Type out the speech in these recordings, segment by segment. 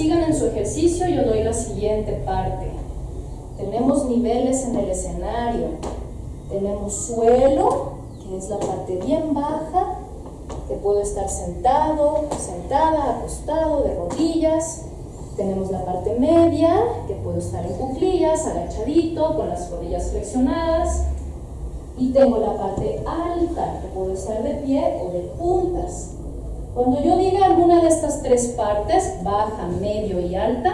sigan en su ejercicio, yo doy la siguiente parte. Tenemos niveles en el escenario. Tenemos suelo, que es la parte bien baja, que puedo estar sentado, sentada, acostado, de rodillas. Tenemos la parte media, que puedo estar en cuclillas, agachadito, con las rodillas flexionadas. Y tengo la parte alta, que puedo estar de pie o de puntas. Cuando yo diga alguna de estas tres partes, baja, medio y alta,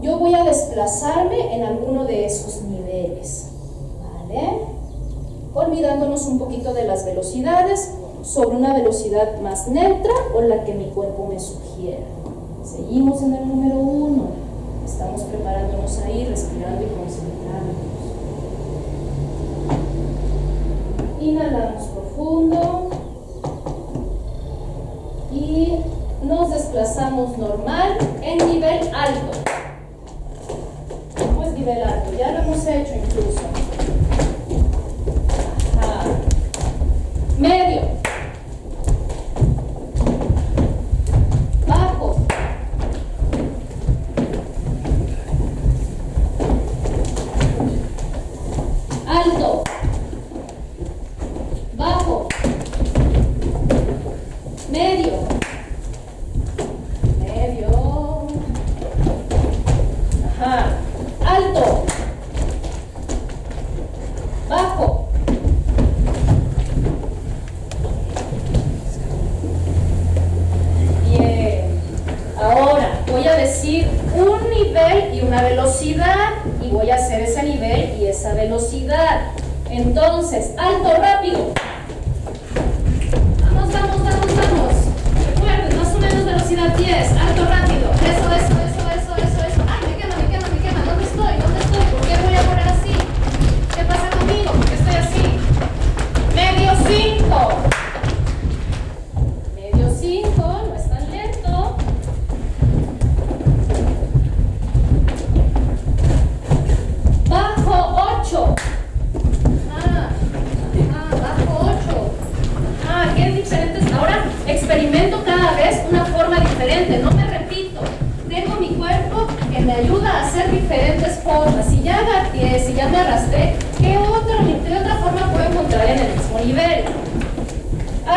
yo voy a desplazarme en alguno de esos niveles. Olvidándonos un poquito de las velocidades, sobre una velocidad más neutra o la que mi cuerpo me sugiera. Seguimos en el número uno. Estamos preparándonos ahí, respirando y concentrándonos. Inhalamos profundo. Y nos desplazamos normal en nivel alto. ¿Cómo es nivel alto?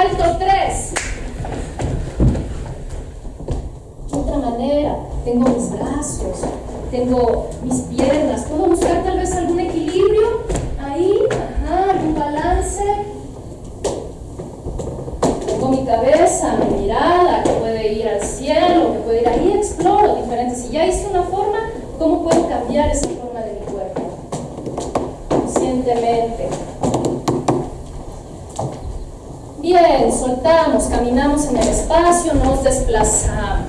salto 3. De otra manera, tengo mis brazos, tengo mis piernas, puedo buscar tal vez algún equilibrio ahí, ajá, algún balance. Tengo mi cabeza, mi mirada, que puede ir al cielo, que puede ir ahí, exploro diferentes. Si ya hice una forma, ¿cómo puedo cambiar esa forma? transportamos, caminamos en el espacio, nos desplazamos.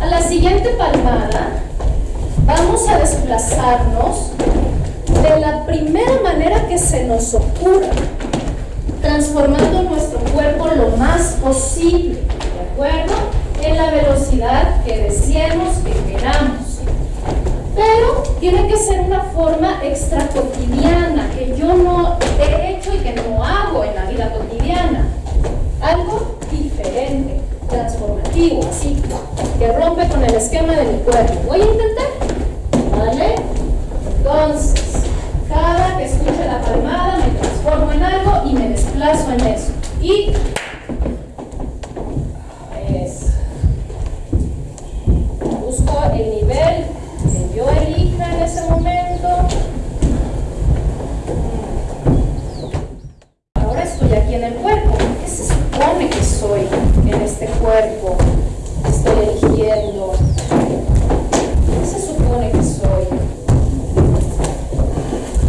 A la siguiente palmada vamos a desplazarnos de la primera manera que se nos ocurra, transformando nuestro cuerpo lo más posible, ¿de acuerdo? En la velocidad que deseemos, que queramos pero tiene que ser una forma extracotidiana que yo no he hecho y que no hago en la vida cotidiana. Algo diferente, transformativo, así, que rompe con el esquema de mi cuerpo. Voy a intentar, ¿vale? Entonces, cada que escuche la palmada me transformo en algo y me desplazo en eso. Y en ese momento. Ahora estoy aquí en el cuerpo. ¿Qué se supone que soy en este cuerpo? Estoy eligiendo. ¿Qué se supone que soy?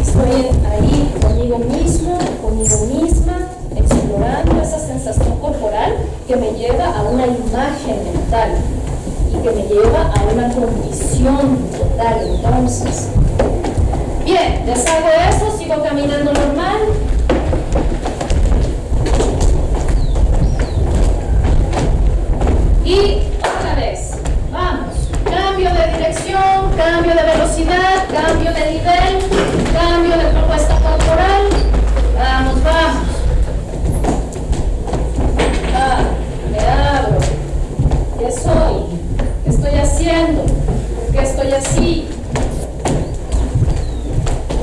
Estoy ahí conmigo mismo, conmigo misma, explorando esa sensación corporal que me lleva a una imagen mental que me lleva a una condición total entonces. Bien, deshago eso, sigo caminando normal. Y otra vez, vamos, cambio de dirección, cambio de velocidad, cambio de nivel, cambio de propuesta corporal. Vamos, vamos. Ah, me abro. ¿Qué soy? ¿Qué estoy haciendo? ¿Por qué estoy así?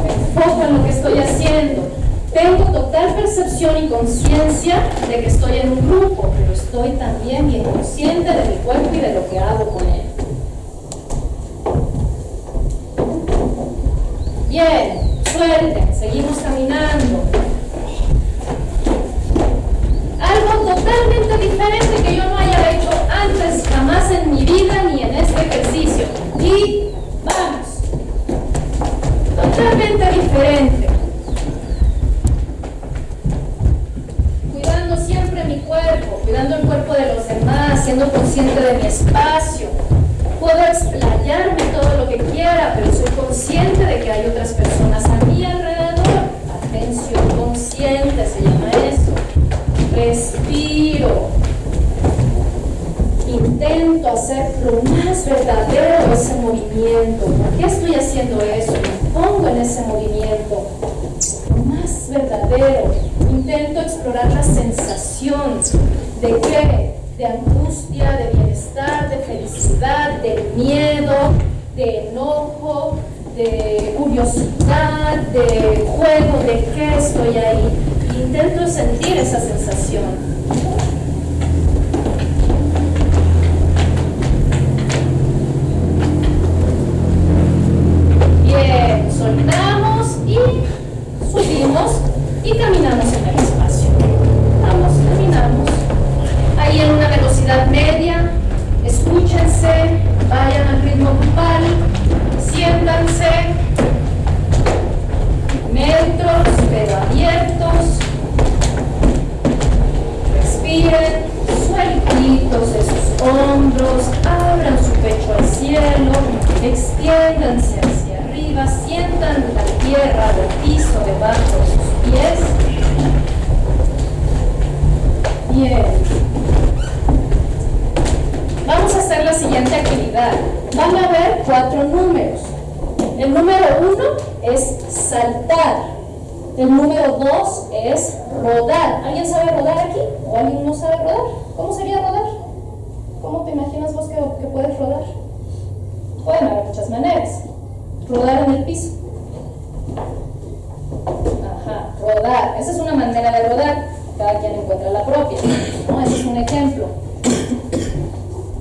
Me enfoco en lo que estoy haciendo. Tengo total percepción y conciencia de que estoy en un grupo, pero estoy también bien consciente de mi cuerpo y de lo que hago con él. Bien, suelten, seguimos caminando. Algo totalmente diferente que yo no haya hecho antes hacer lo más verdadero ese movimiento. ¿Por qué estoy haciendo eso? Me pongo en ese movimiento. Lo más verdadero. Intento explorar la sensación de qué? De angustia, de bienestar, de felicidad, de miedo, de enojo, de curiosidad, de juego, de qué estoy ahí. Intento sentir esa sensación. Y caminamos en el espacio. Vamos, caminamos. Ahí en una velocidad media, escúchense, vayan al ritmo grupal, siéntanse, neutros pero abiertos, respiren, sueltitos de sus hombros, abran su pecho al cielo, extiéndanse hacia arriba, sientan la tierra del piso debajo de sus pies. Bien. Vamos a hacer la Van a ver cuatro números. El número uno es saltar. El número dos es rodar. ¿Alguien sabe rodar aquí? ¿O alguien no sabe rodar? ¿Cómo sería rodar? ¿Cómo te imaginas vos que, que puedes rodar? Pueden haber muchas maneras. Rodar en el piso. Ajá, rodar. Esa es una manera de rodar. Cada quien encuentra la propia. ¿no? Ese es un ejemplo.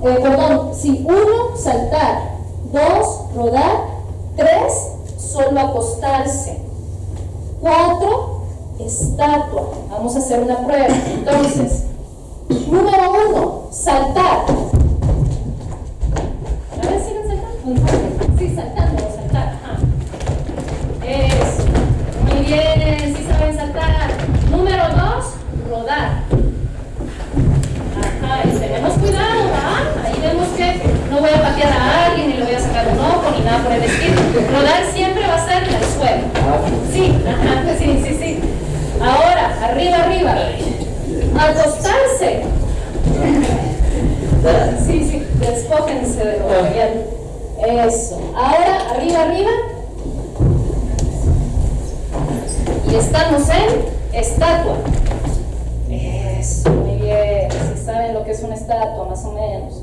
Perdón, si uno, saltar. Dos, rodar. Tres, solo acostarse. Cuatro, estatua. Vamos a hacer una prueba. Entonces, número uno, saltar. Despójense de lo material. Eso. Ahora, arriba, arriba. Y estamos en estatua. Eso, muy bien. Si saben lo que es una estatua, más o menos.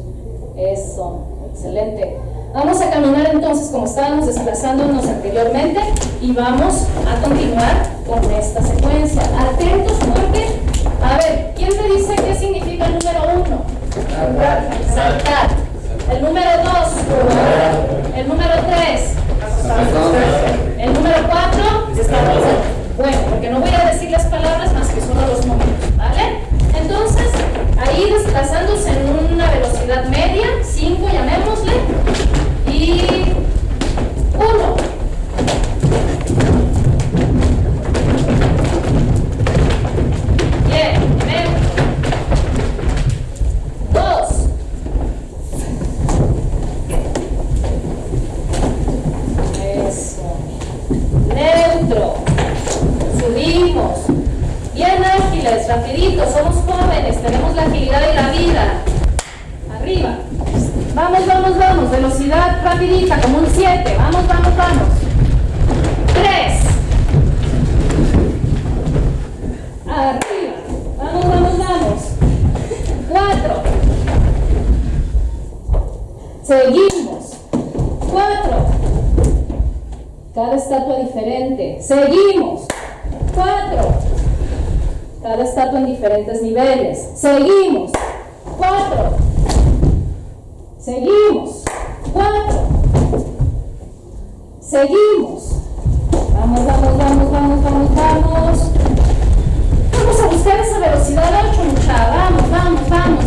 Eso, excelente. Vamos a caminar entonces como estábamos desplazándonos anteriormente y vamos a continuar con esta secuencia. Atentos porque, a ver, ¿quién me dice qué significa el número uno? Saltar. El número dos. El número tres. El número cuatro. Bueno, porque no voy a decir las palabras más que solo los números, ¿vale? Entonces, ahí desplazándose en una velocidad media, 5 llamémosle, y 1. Vamos, vamos, vamos. Velocidad rapidita, como un 7. Vamos, vamos, vamos. 3. Arriba. Vamos, vamos, vamos. 4. Seguimos. 4. Cada estatua diferente. Seguimos. 4. Cada estatua en diferentes niveles. Seguimos. 4. Seguimos. Cuatro. Seguimos. Vamos, vamos, vamos, vamos, vamos, vamos. Vamos a buscar esa velocidad 8, mucha. Vamos, vamos, vamos.